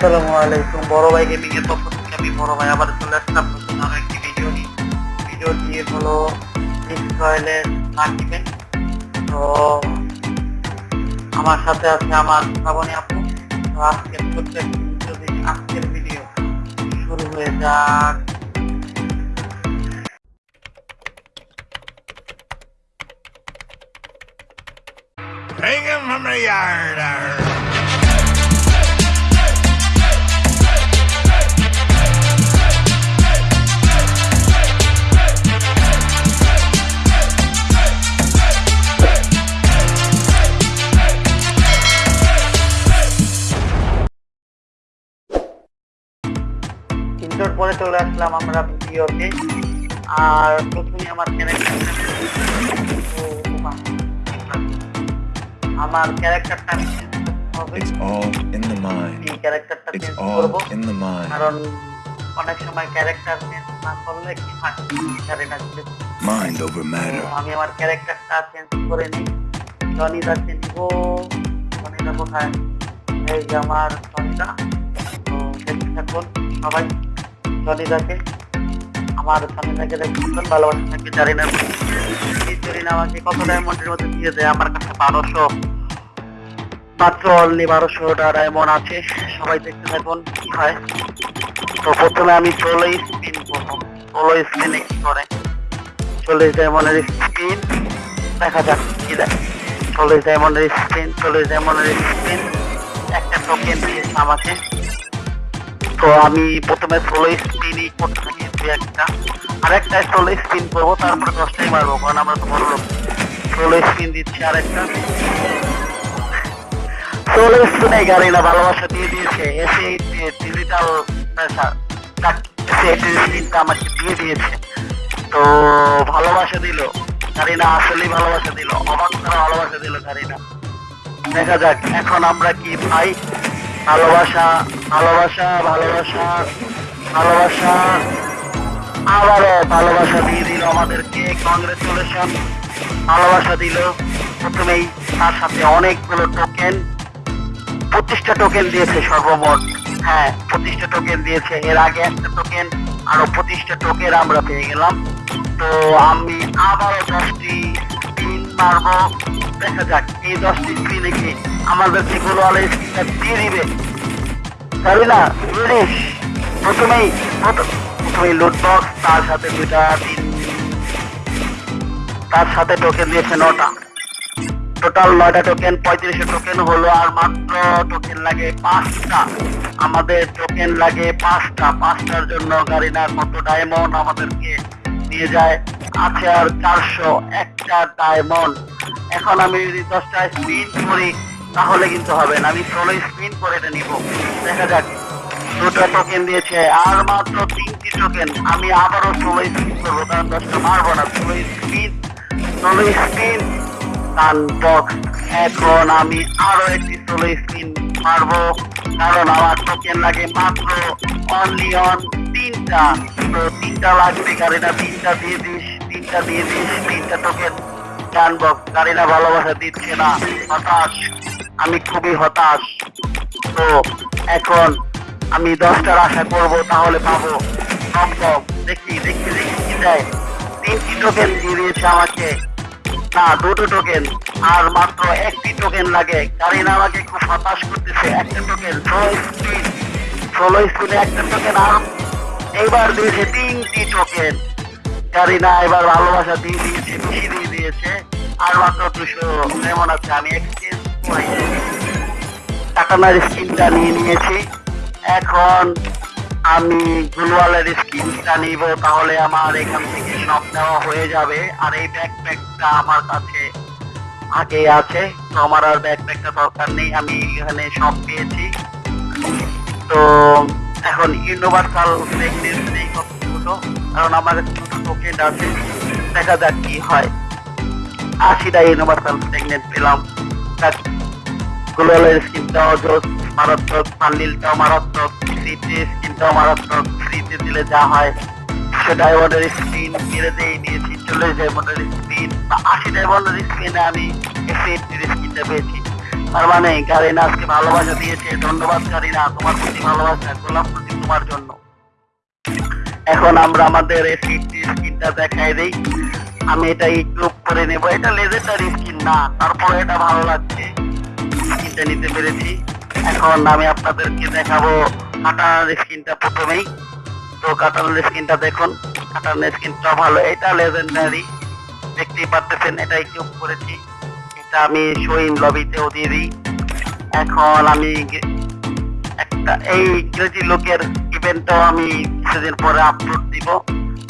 আসসালামু আলাইকুম। বড় ভাই গেমিং এর পক্ষ থেকে আমি বড় ভাই আবার চলে আসলাম নতুন আরও একটি ভিডিও নিয়ে। ভিডিওটি হলো তো আমার সাথে আছে আমার শ্রাবণী আপু। তো আজকের ভিডিও দিয়ে আজকের ভিডিও শুরু হয়ে যাক। Bring him from the yard. Inter পরে চলে আসলাম আমরা ভিডিওতে। আর প্রথমে আমার আমার ক্যারেক্টারটা আমি চেঞ্জ করব. কারণ অনেক সময় ক্যারেক্টার চেঞ্জ না করলে কি হয়. আমি আমার ক্যারেক্টারটা চেঞ্জ করে নিই। চেঞ্জ কোথায়? এই যে আমার জনিদা তো দেখতে থাকুন সবাই। জনিদাকে আমার জনিদাকে দেখুন ভালোবাসা থাকবে জানি না। জরিনা আমাকে কত ডায়মন্ডের মধ্যে দিয়ে দেয়, আমার কাছে বারোশো, মাত্র অনলি বারোশোটা ডায়মন্ড আছে। সবাই দেখতে থাকুন, কি হয়। তো প্রথমে আমি চলোই স্পিন করব চলো স্পিনে কি করে। চল্লিশ ডায়মন্ডের স্পিন দেখা যাক কি দেয়। চল্লিশ ডায়মন্ডের স্পিন চল্লিশ ডায়মন্ডের স্পিন একটা টোকেন দিয়েছে আমাকে তো আমি প্রথমে ষোলো স্পিনই করতে দু একটা। আর একটা ষোলো স্পিন করব, তারপরে দশটাই মারবো, কারণ আমরা তো বড় লোক। ষোলো স্পিন দিচ্ছি আর একটা ষোলো স্পিনে গাড়ি না, ভালোবাসা দিয়ে দিয়েছে। এসে ডিজিটাল প্রেসার সে স্পিনটা আমাকে দিয়ে দিয়েছে। তো ভালোবাসা দিল। কারিনা আসলেই ভালোবাসা দিল। অবাক ভালোবাসা দিল কারিনা দেখা যাক, এখন আমরা কি ভাই ভালোবাসা ভালোবাসা ভালোবাসা ভালোবাসা। আবারও ভালোবাসা দিয়ে দিল আমাদেরকে কংগ্রেচুলেশন ভালোবাসা দিল। প্রথমেই তার সাথে অনেকগুলো টোকেন পঁচিশটা টোকেন দিয়েছে সর্বমোট। হ্যাঁ পঁচিশটা টোকেন দিয়েছে। এর আগে একটা টোকেন আরও পঁচিশটা টোকেন আমরা পেয়ে গেলাম। তো আমি আবারও দশটি স্পিন মারবো। দেখা যাক, এই দশটি স্পিনে কি গোলওয়ালা স্পিনটা দিয়ে দিবে। না প্রথমেই প্রথমেই লুট বক্স তার সাথে তিন তার সাথে টোকেন দিয়েছে নটা। টোটাল নয়টা টোকেন পঁয়ত্রিশশো টোকেন হলো আর মাত্র টোকেন লাগে পাঁচটা। আমাদের টোকেন লাগে পাঁচটা। পাঁচটার জন্য গাড়ি না কত ডায়মন্ড আমাদেরকে দিয়ে যায়? আছে আর চারশো, একটা ডায়মন্ড এখন আমি যদি দশটা স্পিন করি, তাহলে কিন্তু হবে না। আমি ষোলো স্পিন করে এটা নিব। দেখা যাক। দুটো টোকেন দিয়েছে, আর মাত্র তিনটি টোকেন আমি আবারও ষোলো স্পিন করব, কারণ দশটা মারবো না। ষোলো স্পিন ষোলো স্পিন বক্স এখন আমি একটি ষোলো স্পিন মারবো, কারণ আমার টোকেন লাগে মাত্র অনলি অন তিনটা। তো তিনটা লাগবে গাড়িটা তিনটা দিয়ে দিস তিনটা দিয়ে দিস তিনটা টোকেন গান বক্স গাড়িটা ভালোবাসা দিচ্ছে না। হতাশ। আমি খুবই হতাশ। তো এখন আমি দশটার আশা করব, তাহলে পাবো। সম্ভব দেখি দেখি দেখি কি দেয়। তিনটি টোকেন দিয়ে দিয়েছে আমাকে। না, দুটো টোকেন আর মাত্র একটি টোকেন লাগে। কারণ আমাকে খুব হতাশ করতেছে একটা টোকেন ষোলো স্পিন ষোলো স্পিনে একটা টোকেন আর এইবার দিয়েছে তিনটি টোকেন কারিনা এবার ভালোবাসা দিয়ে দিয়েছে বেশি দিয়ে দিয়েছে। আর মাত্র দুশো কেমন আছে, আমি এক্সচেঞ্জ স্কিনটা নিয়ে নিয়েছি। এখন আমি গুলওয়ালের স্কিনটা নিব, তাহলে আমার এখান থেকে সব নেওয়া হয়ে যাবে। আর এই ব্যাকপ্যাকটা আমার কাছে আগে আছে, তো আমার আর ব্যাকপ্যাকটা দরকার নেই, আমি এখানে সব পেয়েছি। তো এখন ইউনিভার্সাল প্রেগনেন্সি কতগুলো কারণ আমার টোকেন আছে দেখা যাক কি হয়। আশিটা ইউনিভার্সাল প্রেগনেন্ট পেলাম। স্কিনটাও মারাত্মক মারাত্মক ফ্রিতে মারাত্মক ফ্রিতে দিলে যা হয়। ডায়মন্ডের স্পিন মেরে দিয়েছি চল্লিশ ডায়মন্ডের স্পিন বা আশি ডায়মন্ডের স্পিনে আমি এসে স্কিনটা পেয়েছি। তার মানে গারিনা আজকে ভালোবাসা দিয়েছে, ধন্যবাদ গারিনা তোমার প্রতি ভালোবাসা, গোলাপ প্রতি তোমার জন্য। এখন আমরা আমাদের স্কিনটা দেখাই দিই। আমি এটা একটু করে নেব। এটা লেজেন্ডারি স্কিন না, তারপরে এটা ভালো লাগছে। স্কিনটা নিতে পেরেছি। এখন আমি আপনাদেরকে দেখাবো কাটার স্কিনটা প্রথমেই। তো কাটার স্কিনটা দেখুন। কাটার স্কিনটা ভালো। এটা লেজেন্ডারি দেখতেই পারতেছেন এটা একটু করেছি। এটা আমি শোইন লবিতেও দিয়ে দিই। এখন আমি একটা এই ইংরেজি লোকের ইভেন্টটাও আমি কিছুদিন পরে আপলোড দিব।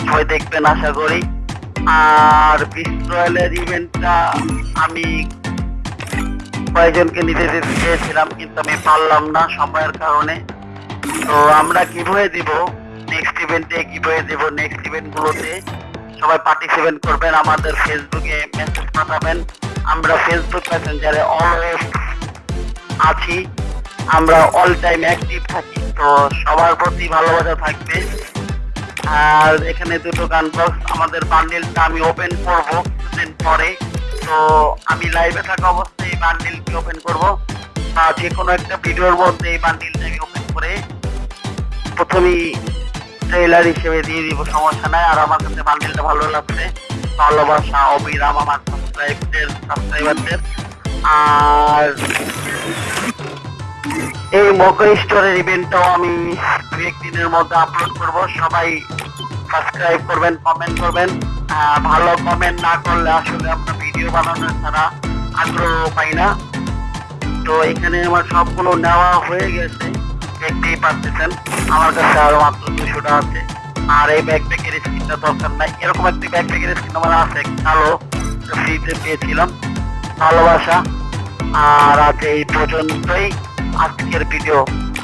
সবাই দেখবেন, আশা করি। আর বিস্ট্রয়েলের ইভেন্টটা আমি কয়েকজনকে নিতে চেয়েছিলাম, কিন্তু আমি পারলাম না সময়ের কারণে। তো আমরা কীভাবে দিব নেক্সট ইভেন্টে কীভাবে দিব নেক্সট ইভেন্ট গুলোতে। সবাই পার্টিসিপেট করবেন, আমাদের ফেসবুকে মেসেজ পাঠাবেন। আমরা ফেসবুক মেসেঞ্জারে অলওয়েজ আছি। আমরা অল টাইম অ্যাক্টিভ থাকি। তো সবার প্রতি ভালোবাসা থাকবে। আর এখানে দুটো গান বক্স আমাদের বান্ডিলটা আমি ওপেন করব কিছুদিন পরে। তো আমি লাইভে থাকা অবস্থায় এই বান্ডিলটি ওপেন করব। বা যে কোনো একটা ভিডিওর মধ্যে এই বান্ডিলটা আমি ওপেন করে প্রথমেই ট্রেলার হিসেবে দিয়ে দিব, সমস্যা নাই। আর আমার কাছে বান্ডিলটা ভালো লাগছে। ভালোবাসা, অবিরাম আমার সাবস্ক্রাইবদের সাবস্ক্রাইবারদের আর এই মকর স্টোরের ইভেন্টটাও আমি দু একদিনের মধ্যে আপলোড করব। সবাই সাবস্ক্রাইব করবেন কমেন্ট করবেন। ভালো কমেন্ট না করলে আসলে আমরা ভিডিও বানানোর ছাড়া আগ্রহ পাই না। তো এখানে আমার সবগুলো নেওয়া হয়ে গেছে, দেখতেই পাচ্ছেন আমার কাছে আরও মাত্র দুশোটা আছে। আর এই ব্যাকপ্যাকের স্কিনটা দরকার নাই। এরকম একটি ব্যাকপ্যাকের স্কিন আমার আছে, কালো। ফ্রিতে পেয়েছিলাম। ভালোবাসা। আর আজ এই পর্যন্তই। আজকের ভিডিও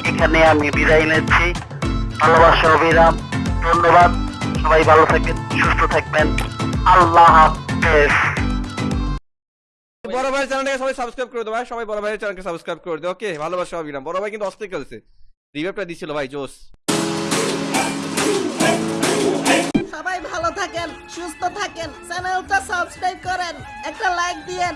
এখানে আমি বিদায় নিচ্ছি। ভালোবাসা অবিরাম ধন্যবাদ। সবাই ভালো থাকবেন সুস্থ থাকবেন। আল্লাহ হাফেজ। বড় ভাই চ্যানেলটাকে সবাই সাবস্ক্রাইব করে দেবো ভাই। সবাই বড় ভাইয়ের চ্যানেলকে সাবস্ক্রাইব করে দেবো ওকে ভালোবাসা অবিরাম বড় ভাই কিন্তু অস্থির খেলছে। রিভাইভটা দিছিল ভাই জোস সবাই ভালো থাকেন সুস্থ থাকেন চ্যানেলটা সাবস্ক্রাইব করেন একটা লাইক দিয়েন।